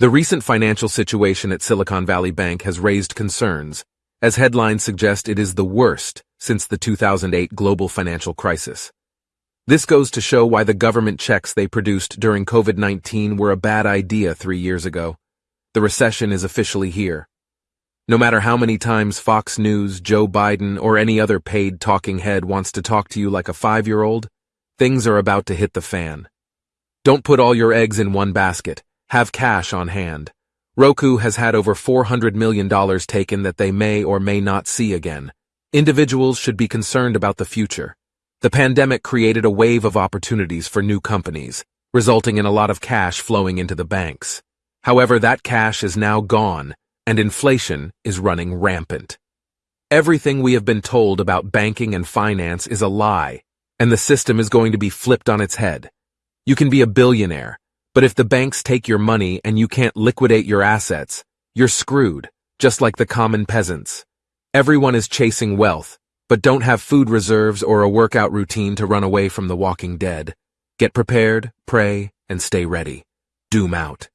The recent financial situation at Silicon Valley Bank has raised concerns, as headlines suggest it is the worst since the 2008 global financial crisis. This goes to show why the government checks they produced during COVID-19 were a bad idea three years ago. The recession is officially here. No matter how many times Fox News, Joe Biden, or any other paid talking head wants to talk to you like a five-year-old, things are about to hit the fan. Don't put all your eggs in one basket. Have cash on hand. Roku has had over $400 million taken that they may or may not see again. Individuals should be concerned about the future. The pandemic created a wave of opportunities for new companies, resulting in a lot of cash flowing into the banks. However, that cash is now gone, and inflation is running rampant. Everything we have been told about banking and finance is a lie, and the system is going to be flipped on its head. You can be a billionaire, but if the banks take your money and you can't liquidate your assets, you're screwed, just like the common peasants. Everyone is chasing wealth, but don't have food reserves or a workout routine to run away from the walking dead. Get prepared, pray, and stay ready. Doom out.